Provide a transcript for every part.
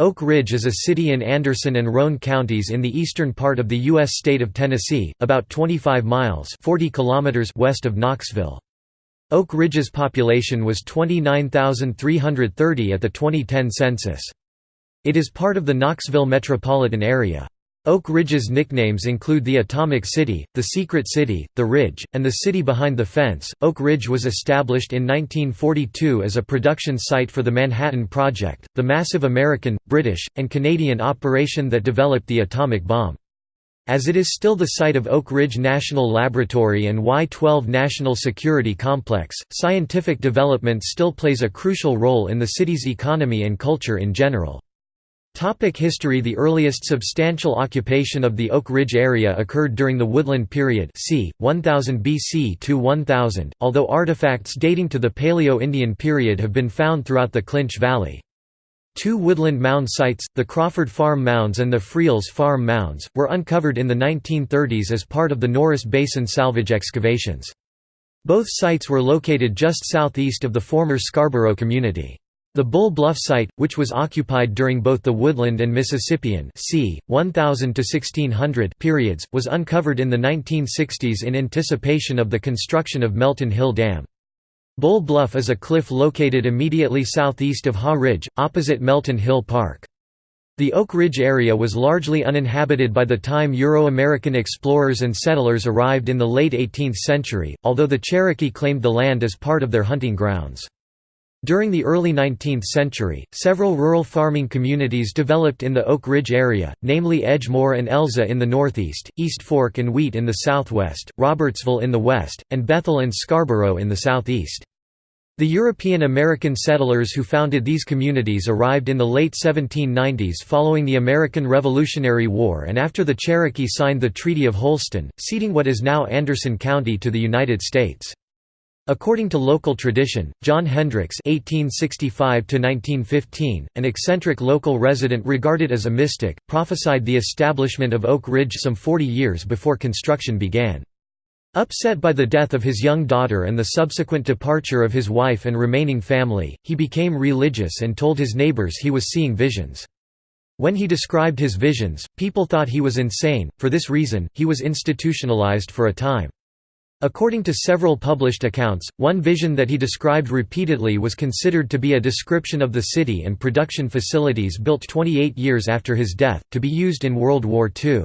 Oak Ridge is a city in Anderson and Roane counties in the eastern part of the U.S. state of Tennessee, about 25 miles 40 kilometers west of Knoxville. Oak Ridge's population was 29,330 at the 2010 census. It is part of the Knoxville metropolitan area. Oak Ridge's nicknames include the Atomic City, the Secret City, the Ridge, and the City Behind the Fence. Oak Ridge was established in 1942 as a production site for the Manhattan Project, the massive American, British, and Canadian operation that developed the atomic bomb. As it is still the site of Oak Ridge National Laboratory and Y-12 National Security Complex, scientific development still plays a crucial role in the city's economy and culture in general. Topic history The earliest substantial occupation of the Oak Ridge area occurred during the Woodland period c. 1000 BC to 1000, although artifacts dating to the Paleo-Indian period have been found throughout the Clinch Valley. Two woodland mound sites, the Crawford Farm Mounds and the Freels Farm Mounds, were uncovered in the 1930s as part of the Norris Basin salvage excavations. Both sites were located just southeast of the former Scarborough community. The Bull Bluff site, which was occupied during both the Woodland and Mississippian c. 1000 to 1600 periods, was uncovered in the 1960s in anticipation of the construction of Melton Hill Dam. Bull Bluff is a cliff located immediately southeast of Haw Ridge, opposite Melton Hill Park. The Oak Ridge area was largely uninhabited by the time Euro-American explorers and settlers arrived in the late 18th century, although the Cherokee claimed the land as part of their hunting grounds. During the early 19th century, several rural farming communities developed in the Oak Ridge area, namely Edgemoor and Elza in the northeast, East Fork and Wheat in the southwest, Robertsville in the west, and Bethel and Scarborough in the southeast. The European American settlers who founded these communities arrived in the late 1790s following the American Revolutionary War and after the Cherokee signed the Treaty of Holston, ceding what is now Anderson County to the United States. According to local tradition, John Hendricks (1865–1915), an eccentric local resident regarded as a mystic, prophesied the establishment of Oak Ridge some 40 years before construction began. Upset by the death of his young daughter and the subsequent departure of his wife and remaining family, he became religious and told his neighbors he was seeing visions. When he described his visions, people thought he was insane, for this reason, he was institutionalized for a time. According to several published accounts, one vision that he described repeatedly was considered to be a description of the city and production facilities built 28 years after his death, to be used in World War II.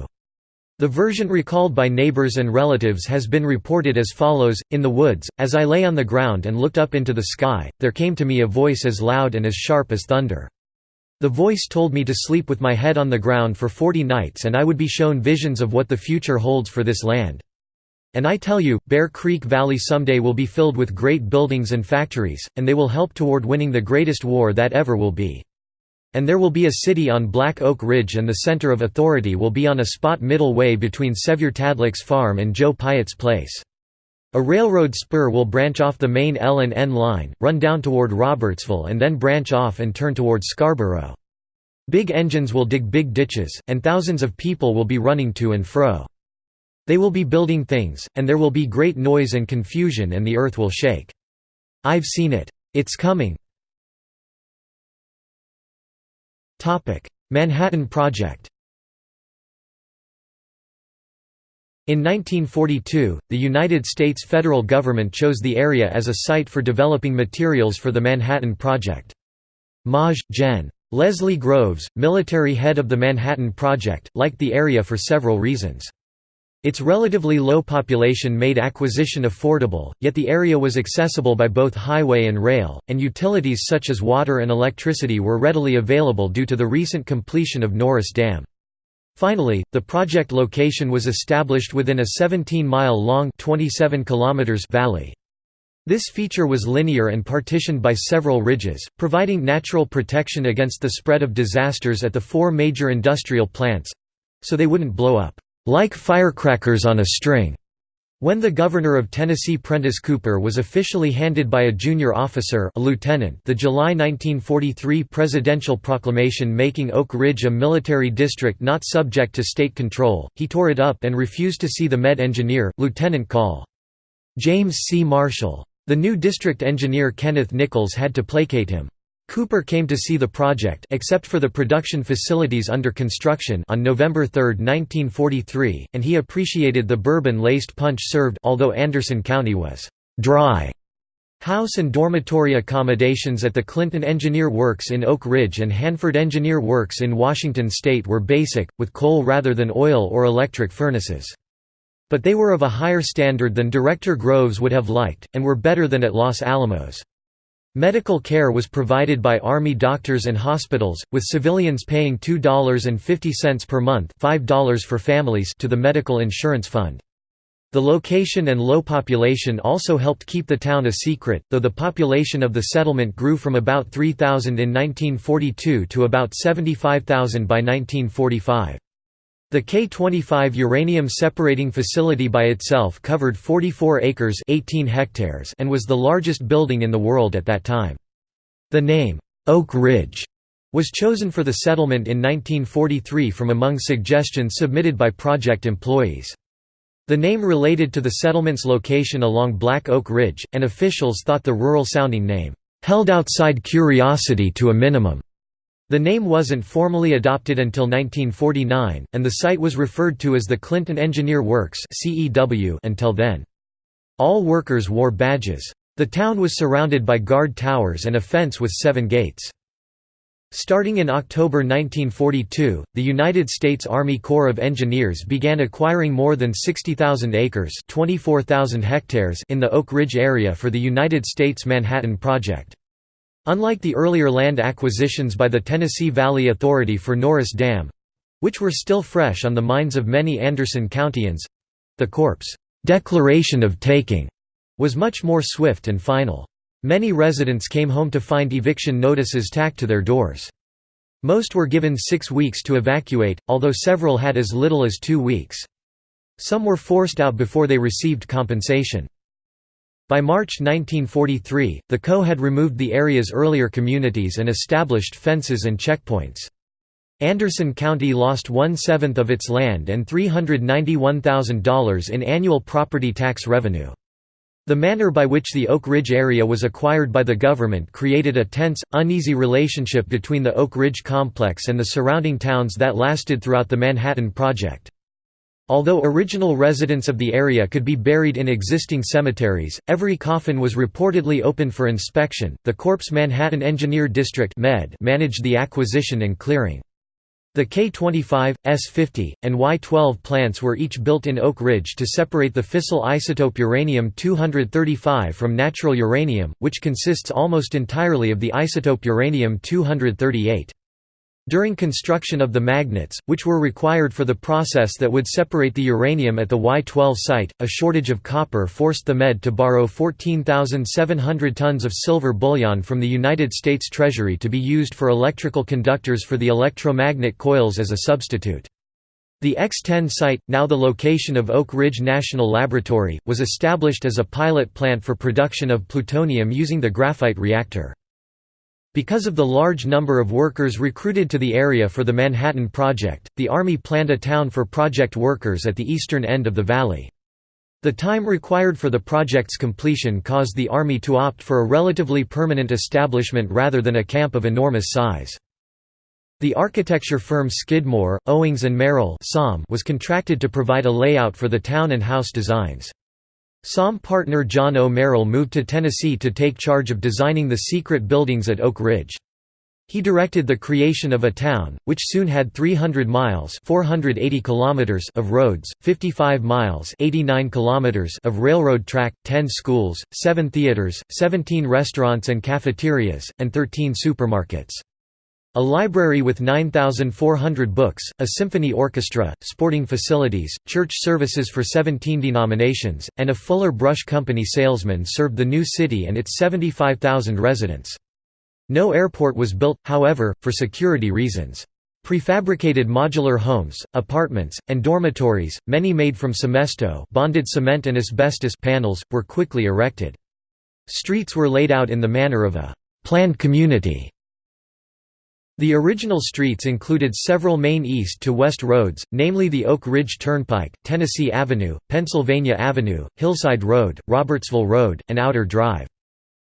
The version recalled by neighbors and relatives has been reported as follows, In the woods, as I lay on the ground and looked up into the sky, there came to me a voice as loud and as sharp as thunder. The voice told me to sleep with my head on the ground for forty nights and I would be shown visions of what the future holds for this land. And I tell you, Bear Creek Valley someday will be filled with great buildings and factories, and they will help toward winning the greatest war that ever will be. And there will be a city on Black Oak Ridge and the center of authority will be on a spot middle way between Sevier Tadlock's farm and Joe Pyatt's place. A railroad spur will branch off the main L and N line, run down toward Robertsville and then branch off and turn toward Scarborough. Big engines will dig big ditches, and thousands of people will be running to and fro. They will be building things, and there will be great noise and confusion and the earth will shake. I've seen it. It's coming. Manhattan Project In 1942, the United States federal government chose the area as a site for developing materials for the Manhattan Project. Maj. Gen. Leslie Groves, military head of the Manhattan Project, liked the area for several reasons. Its relatively low population made acquisition affordable, yet the area was accessible by both highway and rail, and utilities such as water and electricity were readily available due to the recent completion of Norris Dam. Finally, the project location was established within a 17-mile-long valley. This feature was linear and partitioned by several ridges, providing natural protection against the spread of disasters at the four major industrial plants—so they wouldn't blow up like firecrackers on a string. When the governor of Tennessee Prentice Cooper was officially handed by a junior officer a lieutenant the July 1943 presidential proclamation making Oak Ridge a military district not subject to state control, he tore it up and refused to see the Med engineer, Lieutenant Col. James C. Marshall. The new district engineer Kenneth Nichols had to placate him. Cooper came to see the project except for the production facilities under construction on November 3, 1943, and he appreciated the bourbon-laced punch served although Anderson County was «dry». House and dormitory accommodations at the Clinton Engineer Works in Oak Ridge and Hanford Engineer Works in Washington state were basic, with coal rather than oil or electric furnaces. But they were of a higher standard than Director Groves would have liked, and were better than at Los Alamos. Medical care was provided by Army doctors and hospitals, with civilians paying $2.50 per month $5 for families to the medical insurance fund. The location and low population also helped keep the town a secret, though the population of the settlement grew from about 3,000 in 1942 to about 75,000 by 1945. The K-25 uranium separating facility by itself covered 44 acres 18 hectares and was the largest building in the world at that time. The name, Oak Ridge, was chosen for the settlement in 1943 from among suggestions submitted by project employees. The name related to the settlement's location along Black Oak Ridge, and officials thought the rural-sounding name, "...held outside curiosity to a minimum." The name wasn't formally adopted until 1949, and the site was referred to as the Clinton Engineer Works until then. All workers wore badges. The town was surrounded by guard towers and a fence with seven gates. Starting in October 1942, the United States Army Corps of Engineers began acquiring more than 60,000 acres 24,000 hectares in the Oak Ridge area for the United States Manhattan Project. Unlike the earlier land acquisitions by the Tennessee Valley Authority for Norris Dam—which were still fresh on the minds of many Anderson Countians—the Corps' declaration of taking was much more swift and final. Many residents came home to find eviction notices tacked to their doors. Most were given six weeks to evacuate, although several had as little as two weeks. Some were forced out before they received compensation. By March 1943, the CO had removed the area's earlier communities and established fences and checkpoints. Anderson County lost one-seventh of its land and $391,000 in annual property tax revenue. The manner by which the Oak Ridge area was acquired by the government created a tense, uneasy relationship between the Oak Ridge complex and the surrounding towns that lasted throughout the Manhattan Project. Although original residents of the area could be buried in existing cemeteries, every coffin was reportedly open for inspection. The Corps Manhattan Engineer District managed the acquisition and clearing. The K-25, S-50, and Y-12 plants were each built in Oak Ridge to separate the fissile isotope uranium-235 from natural uranium, which consists almost entirely of the isotope uranium-238. During construction of the magnets, which were required for the process that would separate the uranium at the Y-12 site, a shortage of copper forced the Med to borrow 14,700 tons of silver bullion from the United States Treasury to be used for electrical conductors for the electromagnet coils as a substitute. The X-10 site, now the location of Oak Ridge National Laboratory, was established as a pilot plant for production of plutonium using the graphite reactor. Because of the large number of workers recruited to the area for the Manhattan Project, the Army planned a town for project workers at the eastern end of the valley. The time required for the project's completion caused the Army to opt for a relatively permanent establishment rather than a camp of enormous size. The architecture firm Skidmore, Owings and Merrill was contracted to provide a layout for the town and house designs. SOM partner John O. Merrill moved to Tennessee to take charge of designing the secret buildings at Oak Ridge. He directed the creation of a town, which soon had 300 miles 480 kilometers of roads, 55 miles 89 kilometers of railroad track, 10 schools, 7 theaters, 17 restaurants and cafeterias, and 13 supermarkets. A library with 9,400 books, a symphony orchestra, sporting facilities, church services for 17 denominations, and a Fuller Brush Company salesman served the new city and its 75,000 residents. No airport was built, however, for security reasons. Prefabricated modular homes, apartments, and dormitories, many made from cemesto bonded cement and asbestos panels, were quickly erected. Streets were laid out in the manner of a «planned community» The original streets included several main east to west roads, namely the Oak Ridge Turnpike, Tennessee Avenue, Pennsylvania Avenue, Hillside Road, Robertsville Road, and Outer Drive.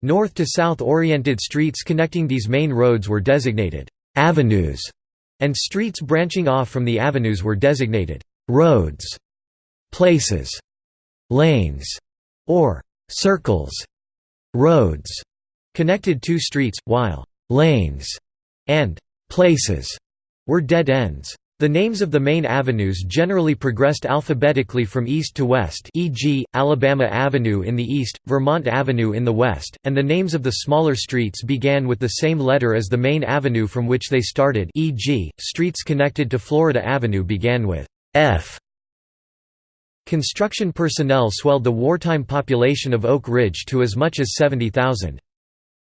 North to south oriented streets connecting these main roads were designated avenues, and streets branching off from the avenues were designated roads, places, lanes, or circles. Roads connected two streets, while lanes and places were dead ends. The names of the main avenues generally progressed alphabetically from east to west e.g., Alabama Avenue in the east, Vermont Avenue in the west, and the names of the smaller streets began with the same letter as the main avenue from which they started e.g., streets connected to Florida Avenue began with F. Construction personnel swelled the wartime population of Oak Ridge to as much as 70,000.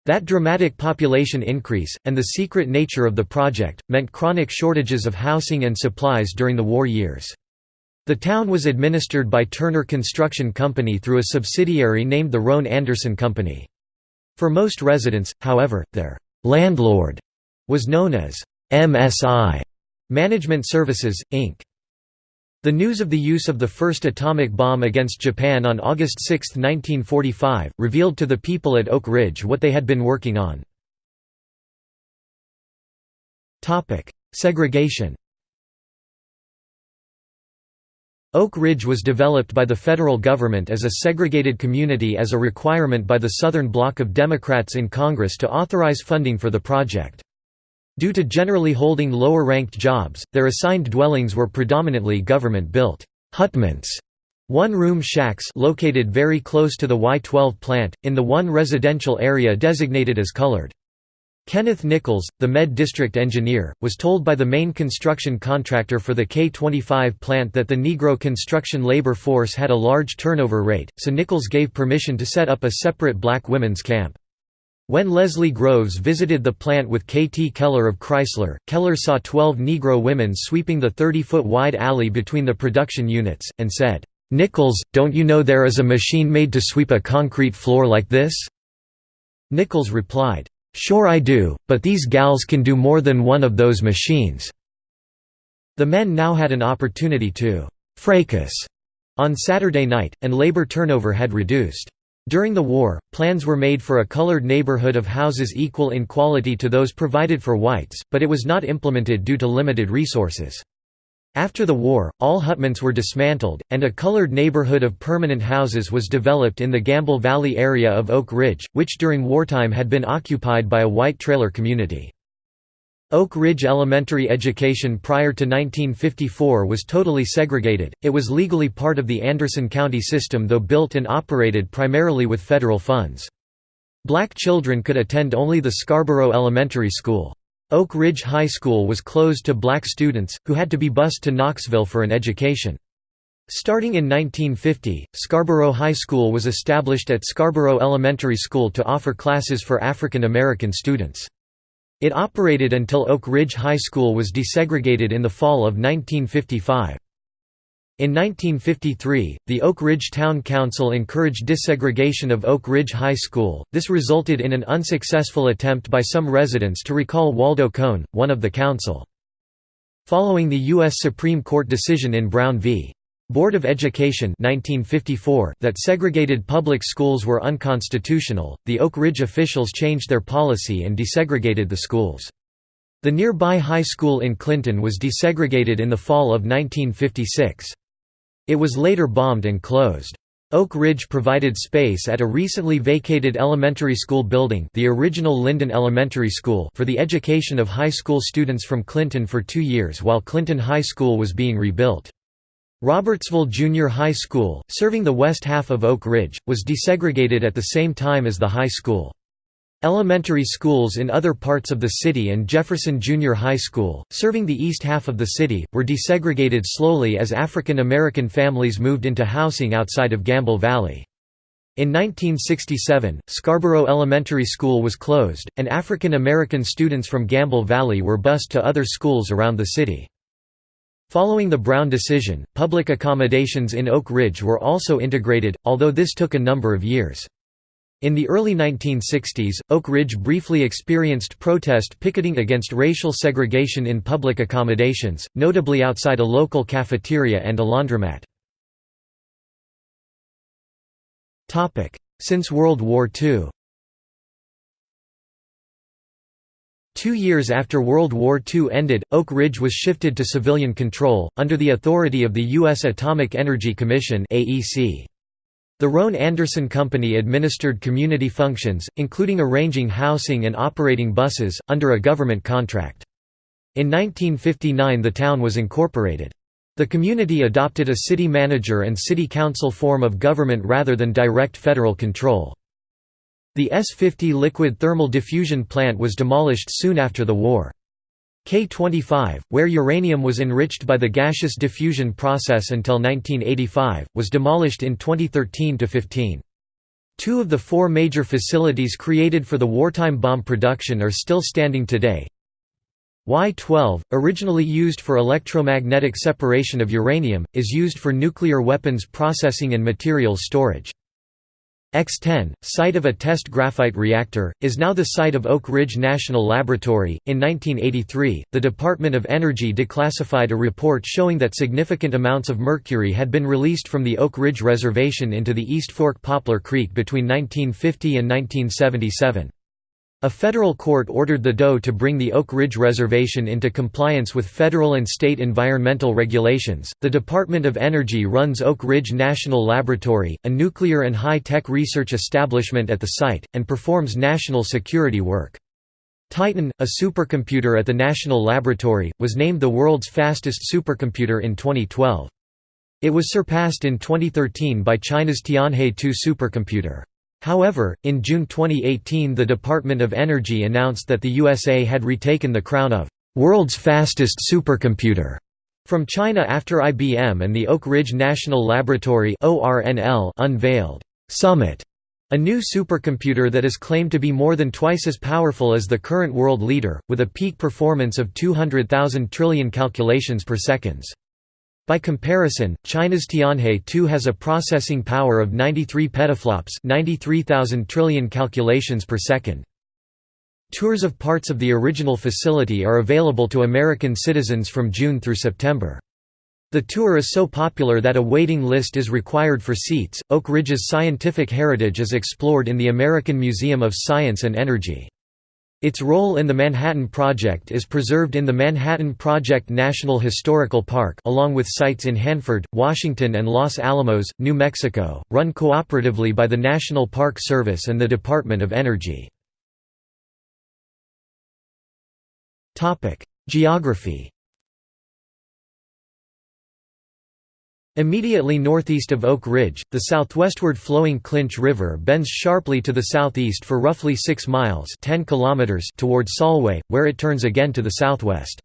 That dramatic population increase, and the secret nature of the project, meant chronic shortages of housing and supplies during the war years. The town was administered by Turner Construction Company through a subsidiary named the Roane Anderson Company. For most residents, however, their «landlord» was known as «MSI» Management Services, Inc. The news of the use of the first atomic bomb against Japan on August 6, 1945, revealed to the people at Oak Ridge what they had been working on. Segregation Oak Ridge was developed by the federal government as a segregated community as a requirement by the Southern Bloc of Democrats in Congress to authorize funding for the project. Due to generally holding lower-ranked jobs, their assigned dwellings were predominantly government-built hutments, one-room shacks located very close to the Y-12 plant, in the one residential area designated as colored. Kenneth Nichols, the Med District engineer, was told by the main construction contractor for the K-25 plant that the Negro construction labor force had a large turnover rate, so Nichols gave permission to set up a separate black women's camp. When Leslie Groves visited the plant with K.T. Keller of Chrysler, Keller saw 12 Negro women sweeping the 30-foot wide alley between the production units, and said, "'Nichols, don't you know there is a machine made to sweep a concrete floor like this?' Nichols replied, "'Sure I do, but these gals can do more than one of those machines.' The men now had an opportunity to «fracas» on Saturday night, and labor turnover had reduced. During the war, plans were made for a colored neighborhood of houses equal in quality to those provided for whites, but it was not implemented due to limited resources. After the war, all hutments were dismantled, and a colored neighborhood of permanent houses was developed in the Gamble Valley area of Oak Ridge, which during wartime had been occupied by a white trailer community. Oak Ridge elementary education prior to 1954 was totally segregated, it was legally part of the Anderson County system though built and operated primarily with federal funds. Black children could attend only the Scarborough Elementary School. Oak Ridge High School was closed to black students, who had to be bused to Knoxville for an education. Starting in 1950, Scarborough High School was established at Scarborough Elementary School to offer classes for African American students. It operated until Oak Ridge High School was desegregated in the fall of 1955. In 1953, the Oak Ridge Town Council encouraged desegregation of Oak Ridge High School. This resulted in an unsuccessful attempt by some residents to recall Waldo Cohn, one of the council. Following the U.S. Supreme Court decision in Brown v. Board of Education 1954 that segregated public schools were unconstitutional, the Oak Ridge officials changed their policy and desegregated the schools. The nearby high school in Clinton was desegregated in the fall of 1956. It was later bombed and closed. Oak Ridge provided space at a recently vacated elementary school building the original Linden Elementary School for the education of high school students from Clinton for two years while Clinton High School was being rebuilt. Robertsville Junior High School, serving the west half of Oak Ridge, was desegregated at the same time as the high school. Elementary schools in other parts of the city and Jefferson Junior High School, serving the east half of the city, were desegregated slowly as African American families moved into housing outside of Gamble Valley. In 1967, Scarborough Elementary School was closed, and African American students from Gamble Valley were bused to other schools around the city. Following the Brown decision, public accommodations in Oak Ridge were also integrated, although this took a number of years. In the early 1960s, Oak Ridge briefly experienced protest picketing against racial segregation in public accommodations, notably outside a local cafeteria and a laundromat. Since World War II Two years after World War II ended, Oak Ridge was shifted to civilian control, under the authority of the U.S. Atomic Energy Commission The Roane Anderson Company administered community functions, including arranging housing and operating buses, under a government contract. In 1959 the town was incorporated. The community adopted a city manager and city council form of government rather than direct federal control. The S-50 liquid thermal diffusion plant was demolished soon after the war. K-25, where uranium was enriched by the gaseous diffusion process until 1985, was demolished in 2013–15. Two of the four major facilities created for the wartime bomb production are still standing today. Y-12, originally used for electromagnetic separation of uranium, is used for nuclear weapons processing and materials storage. X-10, site of a test graphite reactor, is now the site of Oak Ridge National Laboratory. In 1983, the Department of Energy declassified a report showing that significant amounts of mercury had been released from the Oak Ridge Reservation into the East Fork Poplar Creek between 1950 and 1977. A federal court ordered the DOE to bring the Oak Ridge Reservation into compliance with federal and state environmental regulations. The Department of Energy runs Oak Ridge National Laboratory, a nuclear and high tech research establishment at the site, and performs national security work. Titan, a supercomputer at the National Laboratory, was named the world's fastest supercomputer in 2012. It was surpassed in 2013 by China's Tianhe 2 supercomputer. However, in June 2018 the Department of Energy announced that the USA had retaken the crown of «world's fastest supercomputer» from China after IBM and the Oak Ridge National Laboratory unveiled «Summit», a new supercomputer that is claimed to be more than twice as powerful as the current world leader, with a peak performance of 200,000 trillion calculations per seconds. By comparison, China's Tianhe 2 has a processing power of 93 petaflops 93,000 trillion calculations per second. Tours of parts of the original facility are available to American citizens from June through September. The tour is so popular that a waiting list is required for seats. Oak Ridge's scientific heritage is explored in the American Museum of Science and Energy. Its role in the Manhattan Project is preserved in the Manhattan Project National Historical Park along with sites in Hanford, Washington and Los Alamos, New Mexico, run cooperatively by the National Park Service and the Department of Energy. Geography Immediately northeast of Oak Ridge, the southwestward flowing Clinch River bends sharply to the southeast for roughly 6 miles 10 kilometers toward Solway, where it turns again to the southwest.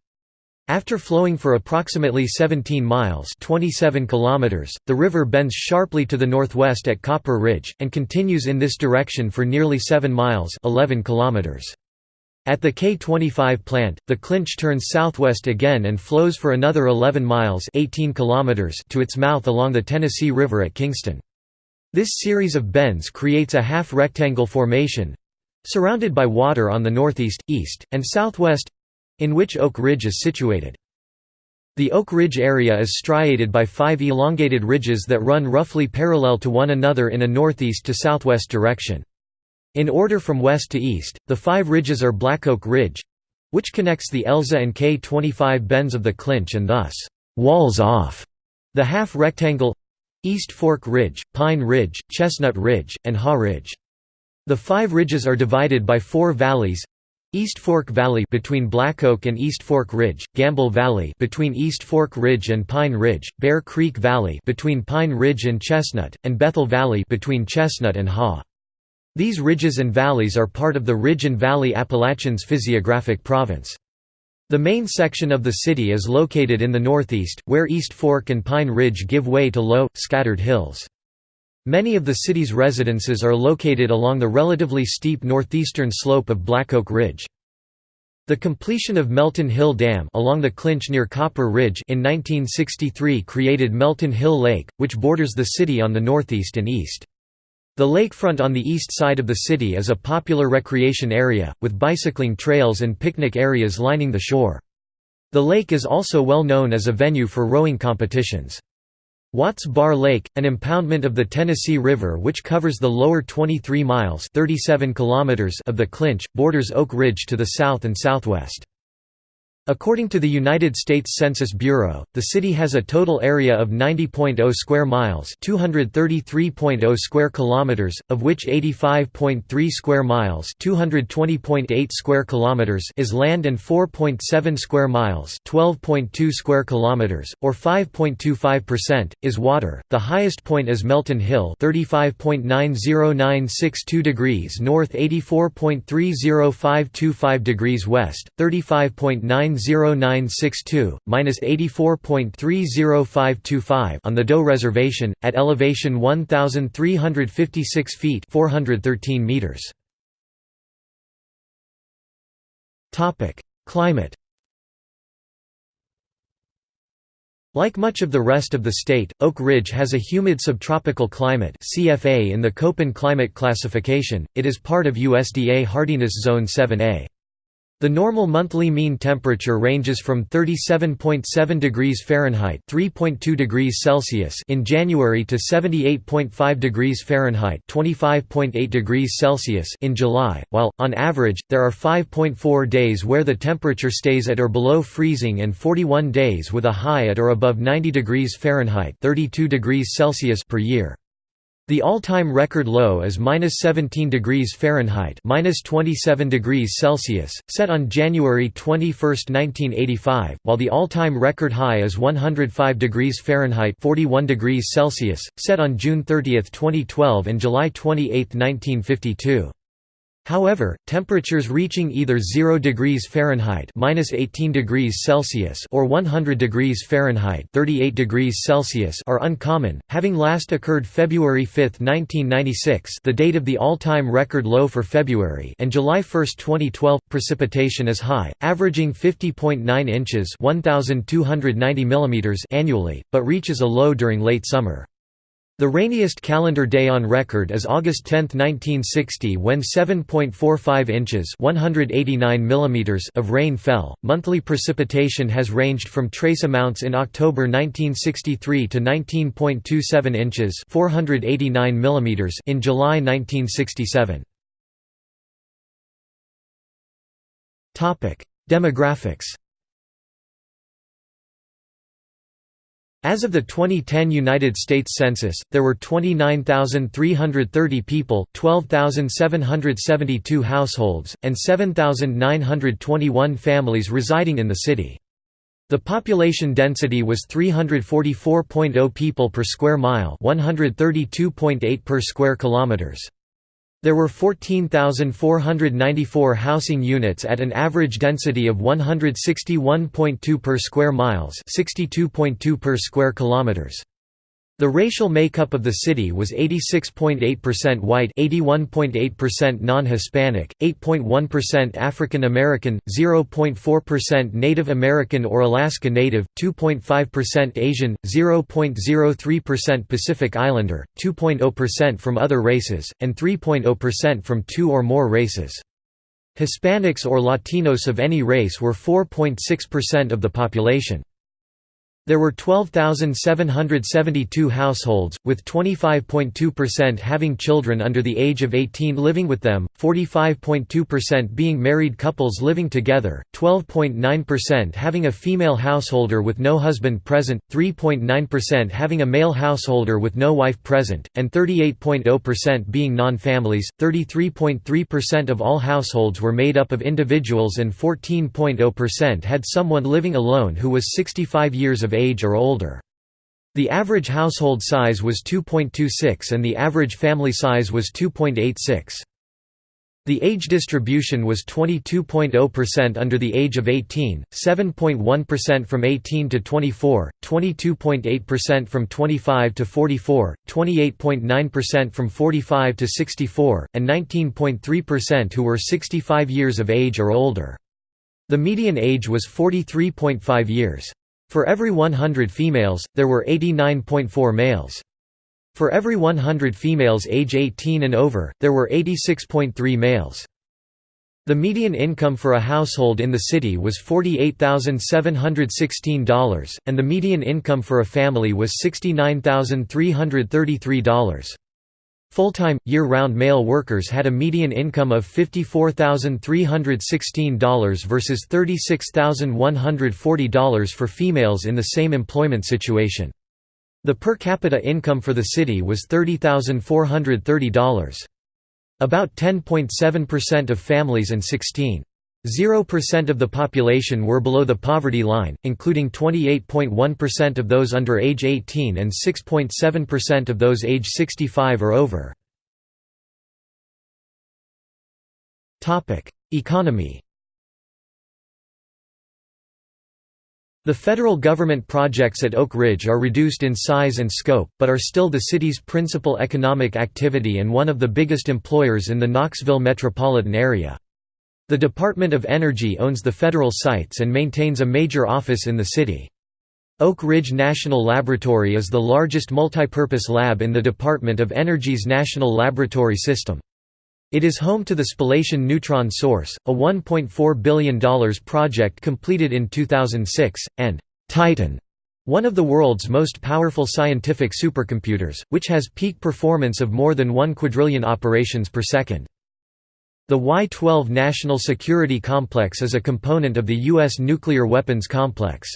After flowing for approximately 17 miles 27 kilometers, the river bends sharply to the northwest at Copper Ridge, and continues in this direction for nearly 7 miles 11 kilometers. At the K25 plant, the Clinch turns southwest again and flows for another 11 miles 18 kilometers to its mouth along the Tennessee River at Kingston. This series of bends creates a half-rectangle formation—surrounded by water on the northeast, east, and southwest—in which Oak Ridge is situated. The Oak Ridge area is striated by five elongated ridges that run roughly parallel to one another in a northeast to southwest direction. In order from west to east, the five ridges are Blackoak Ridge which connects the Elza and K25 bends of the Clinch and thus walls off the half rectangle East Fork Ridge, Pine Ridge, Chestnut Ridge, and Haw Ridge. The five ridges are divided by four valleys East Fork Valley between Blackoak and East Fork Ridge, Gamble Valley between East Fork Ridge and Pine Ridge, Bear Creek Valley between Pine Ridge and Chestnut, and Bethel Valley between Chestnut and Haw. These ridges and valleys are part of the Ridge and Valley Appalachians physiographic province. The main section of the city is located in the northeast, where East Fork and Pine Ridge give way to low, scattered hills. Many of the city's residences are located along the relatively steep northeastern slope of Black Oak Ridge. The completion of Melton Hill Dam along the Clinch near Copper Ridge in 1963 created Melton Hill Lake, which borders the city on the northeast and east. The lakefront on the east side of the city is a popular recreation area, with bicycling trails and picnic areas lining the shore. The lake is also well known as a venue for rowing competitions. Watts Bar Lake, an impoundment of the Tennessee River which covers the lower 23 miles 37 kilometers of the Clinch, borders Oak Ridge to the south and southwest. According to the United States Census Bureau, the city has a total area of 90.0 square miles, 233.0 square kilometers, of which 85.3 square miles, 220.8 square kilometers is land and 4.7 square miles, 12.2 square kilometers, or 5.25% is water. The highest point is Melton Hill, 35.90962 degrees north, 84.30525 degrees west, 35.9 0962, minus 84.30525 on the Doe Reservation, at elevation 1,356 feet 413 meters. Climate Like much of the rest of the state, Oak Ridge has a humid subtropical climate CFA in the Köppen climate classification, it is part of USDA hardiness zone 7A. The normal monthly mean temperature ranges from 37.7 degrees Fahrenheit (3.2 degrees Celsius) in January to 78.5 degrees Fahrenheit (25.8 degrees Celsius) in July, while on average there are 5.4 days where the temperature stays at or below freezing and 41 days with a high at or above 90 degrees Fahrenheit (32 degrees Celsius) per year. The all-time record low is -17 degrees Fahrenheit (-27 degrees Celsius), set on January 21, 1985, while the all-time record high is 105 degrees Fahrenheit (41 degrees Celsius), set on June 30, 2012 and July 28, 1952. However, temperatures reaching either 0 degrees Fahrenheit (-18 degrees Celsius) or 100 degrees Fahrenheit (38 degrees Celsius) are uncommon, having last occurred February 5, 1996, the date of the all-time record low for February, and July 1, 2012. Precipitation is high, averaging 50.9 inches (1290 mm) annually, but reaches a low during late summer. The rainiest calendar day on record is August 10, 1960 when 7.45 inches 189 mm of rain fell. Monthly precipitation has ranged from trace amounts in October 1963 to 19.27 inches 489 mm in July 1967. Demographics As of the 2010 United States Census, there were 29,330 people, 12,772 households, and 7,921 families residing in the city. The population density was 344.0 people per square mile, 132.8 per square kilometers. There were 14,494 housing units at an average density of 161.2 per square miles, 62.2 per square kilometers. The racial makeup of the city was 86.8% white 81.8% non-Hispanic, 8.1% African American, 0.4% Native American or Alaska Native, 2.5% Asian, 0.03% Pacific Islander, 2.0% from other races, and 3.0% from two or more races. Hispanics or Latinos of any race were 4.6% of the population. There were 12,772 households, with 25.2% having children under the age of 18 living with them, 45.2% being married couples living together, 12.9% having a female householder with no husband present, 3.9% having a male householder with no wife present, and 38.0% being non-families. 33.3% of all households were made up of individuals and 14.0% had someone living alone who was 65 years of age or older. The average household size was 2.26 and the average family size was 2.86. The age distribution was 22.0% under the age of 18, 7.1% from 18 to 24, 22.8% from 25 to 44, 28.9% from 45 to 64, and 19.3% who were 65 years of age or older. The median age was 43.5 years. For every 100 females, there were 89.4 males. For every 100 females age 18 and over, there were 86.3 males. The median income for a household in the city was $48,716, and the median income for a family was $69,333. Full-time, year-round male workers had a median income of $54,316 versus $36,140 for females in the same employment situation. The per capita income for the city was $30,430. About 10.7% of families and 16.0% of the population were below the poverty line, including 28.1% of those under age 18 and 6.7% of those age 65 or over. Economy The federal government projects at Oak Ridge are reduced in size and scope, but are still the city's principal economic activity and one of the biggest employers in the Knoxville metropolitan area. The Department of Energy owns the federal sites and maintains a major office in the city. Oak Ridge National Laboratory is the largest multipurpose lab in the Department of Energy's National Laboratory System. It is home to the Spallation Neutron Source, a $1.4 billion project completed in 2006, and Titan, one of the world's most powerful scientific supercomputers, which has peak performance of more than 1 quadrillion operations per second. The Y-12 National Security Complex is a component of the U.S. nuclear weapons complex.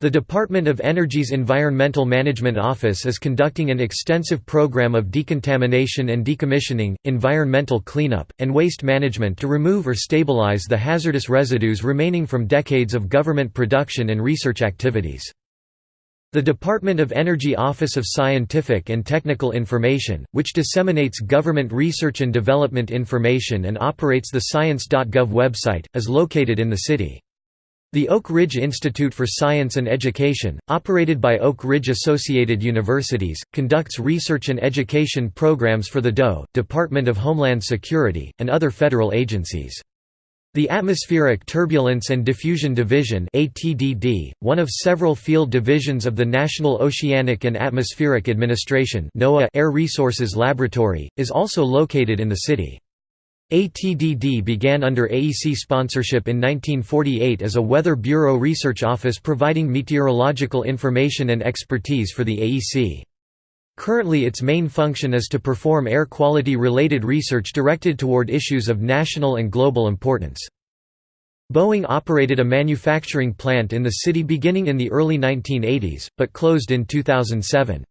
The Department of Energy's Environmental Management Office is conducting an extensive program of decontamination and decommissioning, environmental cleanup, and waste management to remove or stabilize the hazardous residues remaining from decades of government production and research activities. The Department of Energy Office of Scientific and Technical Information, which disseminates government research and development information and operates the science.gov website, is located in the city. The Oak Ridge Institute for Science and Education, operated by Oak Ridge Associated Universities, conducts research and education programs for the DOE, Department of Homeland Security, and other federal agencies. The Atmospheric Turbulence and Diffusion Division ATDD, one of several field divisions of the National Oceanic and Atmospheric Administration NOAA Air Resources Laboratory, is also located in the city. ATDD began under AEC sponsorship in 1948 as a Weather Bureau research office providing meteorological information and expertise for the AEC. Currently its main function is to perform air quality related research directed toward issues of national and global importance. Boeing operated a manufacturing plant in the city beginning in the early 1980s, but closed in 2007.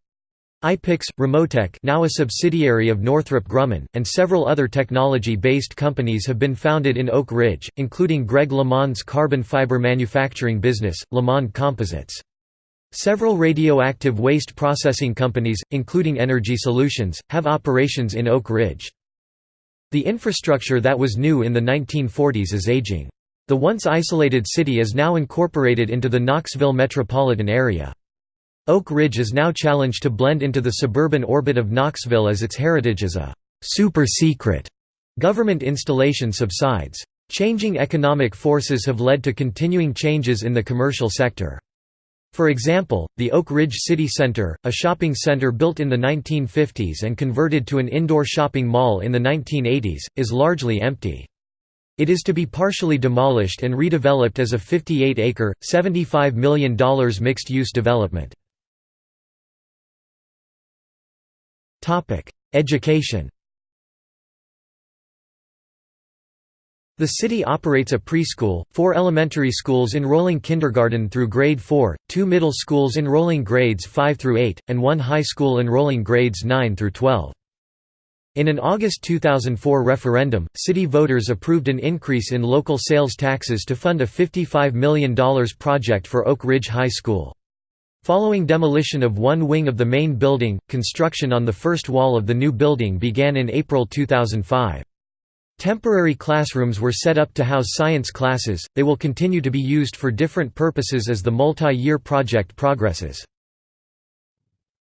iPix, Remotec now a subsidiary of Northrop Grumman, and several other technology-based companies have been founded in Oak Ridge, including Greg LeMond's carbon fiber manufacturing business, LeMond Composites. Several radioactive waste processing companies, including Energy Solutions, have operations in Oak Ridge. The infrastructure that was new in the 1940s is aging. The once isolated city is now incorporated into the Knoxville metropolitan area. Oak Ridge is now challenged to blend into the suburban orbit of Knoxville as its heritage as a «super-secret» government installation subsides. Changing economic forces have led to continuing changes in the commercial sector. For example, the Oak Ridge City Center, a shopping center built in the 1950s and converted to an indoor shopping mall in the 1980s, is largely empty. It is to be partially demolished and redeveloped as a 58-acre, $75 million mixed-use development. Education The city operates a preschool, four elementary schools enrolling kindergarten through grade 4, two middle schools enrolling grades 5 through 8, and one high school enrolling grades 9 through 12. In an August 2004 referendum, city voters approved an increase in local sales taxes to fund a $55 million project for Oak Ridge High School. Following demolition of one wing of the main building, construction on the first wall of the new building began in April 2005. Temporary classrooms were set up to house science classes, they will continue to be used for different purposes as the multi-year project progresses.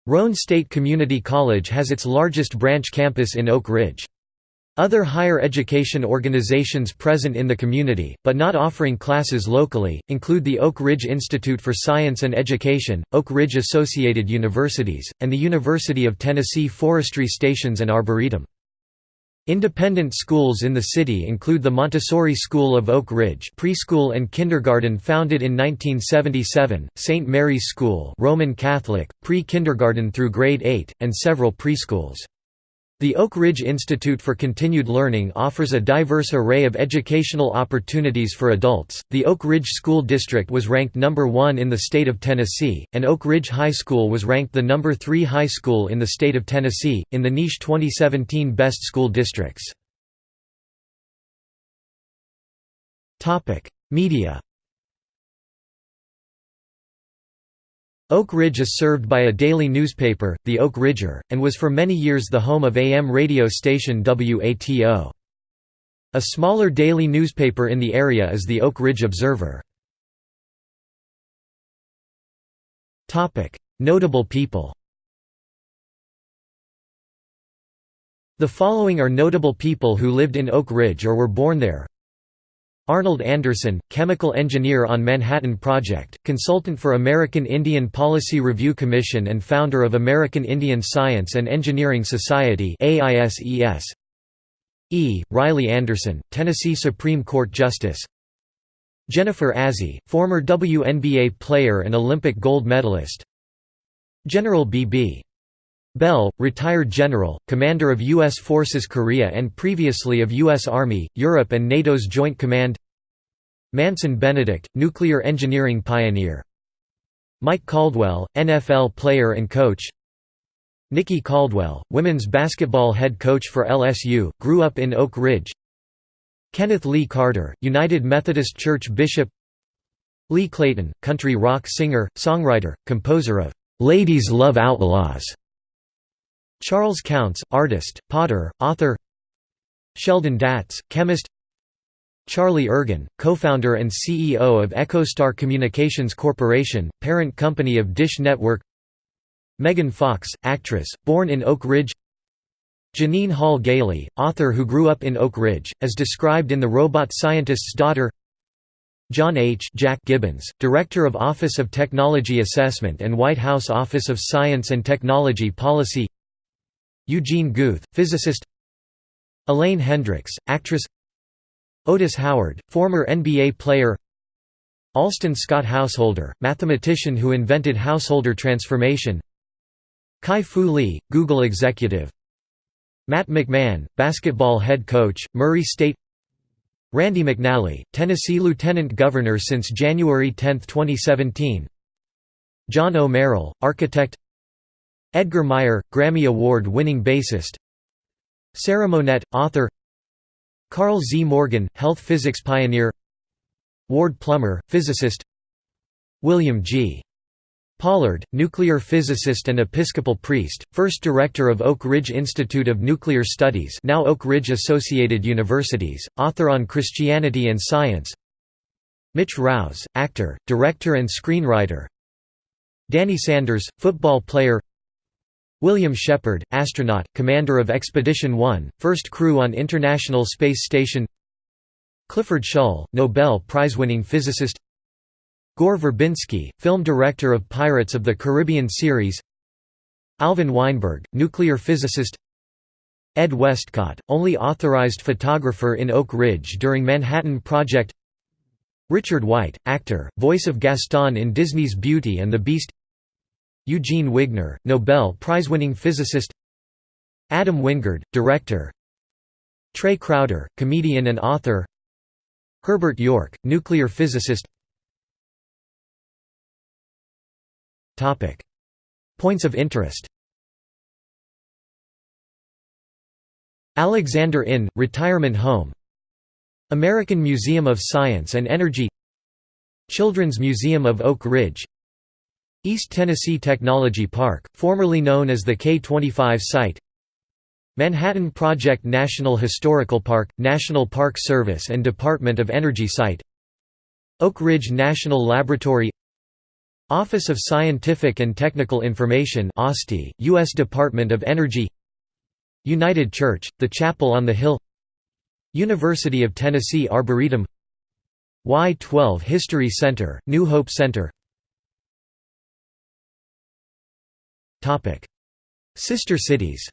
Roane State Community College has its largest branch campus in Oak Ridge. Other higher education organizations present in the community, but not offering classes locally, include the Oak Ridge Institute for Science and Education, Oak Ridge Associated Universities, and the University of Tennessee Forestry Stations and Arboretum. Independent schools in the city include the Montessori School of Oak Ridge preschool and kindergarten founded in 1977, St. Mary's School Roman Catholic, pre-kindergarten through grade 8, and several preschools. The Oak Ridge Institute for Continued Learning offers a diverse array of educational opportunities for adults. The Oak Ridge School District was ranked number 1 in the state of Tennessee, and Oak Ridge High School was ranked the number 3 high school in the state of Tennessee in the niche 2017 Best School Districts. Topic: Media Oak Ridge is served by a daily newspaper, the Oak Ridger, and was for many years the home of AM radio station WATO. A smaller daily newspaper in the area is the Oak Ridge Observer. Notable people The following are notable people who lived in Oak Ridge or were born there Arnold Anderson, chemical engineer on Manhattan Project, consultant for American Indian Policy Review Commission and founder of American Indian Science and Engineering Society E. Riley Anderson, Tennessee Supreme Court Justice Jennifer Azzi, former WNBA player and Olympic gold medalist General B.B. Bell, retired general, commander of U.S. Forces Korea and previously of U.S. Army, Europe and NATO's Joint Command Manson Benedict, nuclear engineering pioneer Mike Caldwell, NFL player and coach Nikki Caldwell, women's basketball head coach for LSU, grew up in Oak Ridge Kenneth Lee Carter, United Methodist Church bishop Lee Clayton, country rock singer, songwriter, composer of "'Ladies Love Outlaws' Charles Counts, artist, potter, author. Sheldon Datz, chemist. Charlie Ergen, co-founder and CEO of EchoStar Communications Corporation, parent company of Dish Network. Megan Fox, actress, born in Oak Ridge. Jeannine Hall Gailey, author who grew up in Oak Ridge, as described in The Robot Scientist's Daughter. John H. Jack Gibbons, Director of Office of Technology Assessment and White House Office of Science and Technology Policy Eugene Guth, physicist Elaine Hendrix, actress Otis Howard, former NBA player Alston Scott Householder, mathematician who invented householder transformation Kai-Fu Lee, Google executive Matt McMahon, basketball head coach, Murray State Randy McNally, Tennessee Lieutenant Governor since January 10, 2017 John O. Merrill, architect Edgar Meyer, Grammy Award-winning bassist. Sarah Monette, author. Karl Z. Morgan, health physics pioneer. Ward Plummer, physicist. William G. Pollard, nuclear physicist and Episcopal priest, first director of Oak Ridge Institute of Nuclear Studies now Oak Ridge Associated Universities, author on Christianity and Science. Mitch Rouse, actor, director and screenwriter. Danny Sanders, football player William Shepherd, astronaut, commander of Expedition 1, first crew on International Space Station. Clifford Shull, Nobel Prize-winning physicist. Gore Verbinski, film director of Pirates of the Caribbean series. Alvin Weinberg, nuclear physicist. Ed Westcott, only authorized photographer in Oak Ridge during Manhattan Project. Richard White, actor, voice of Gaston in Disney's Beauty and the Beast Eugene Wigner, Nobel Prize-winning physicist Adam Wingard, director Trey Crowder, comedian and author Herbert York, nuclear physicist Points of interest Alexander Inn, retirement home American Museum of Science and Energy Children's Museum of Oak Ridge East Tennessee Technology Park, formerly known as the K-25 site. Manhattan Project National Historical Park, National Park Service and Department of Energy site. Oak Ridge National Laboratory. Office of Scientific and Technical Information U.S. Department of Energy. United Church, the Chapel on the Hill. University of Tennessee Arboretum. Y-12 History Center, New Hope Center Sister cities.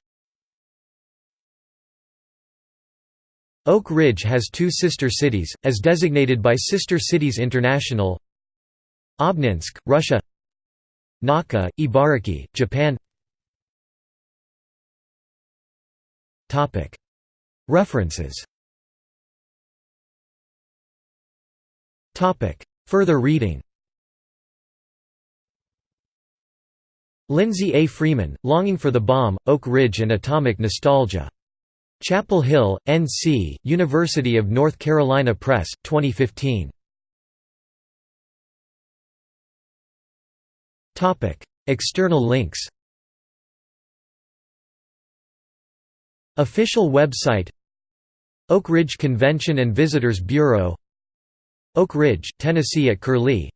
Oak Ridge has two sister cities, as designated by Sister Cities International. Obninsk, Russia. Naka, Ibaraki, Japan. Topic: References. Topic: Further reading Lindsey A. Freeman, Longing for the Bomb, Oak Ridge and Atomic Nostalgia. Chapel Hill, N.C., University of North Carolina Press, 2015. External links Official website Oak Ridge Convention and Visitors Bureau Oak Ridge, Tennessee at Curlie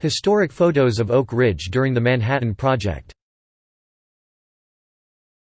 Historic photos of Oak Ridge during the Manhattan Project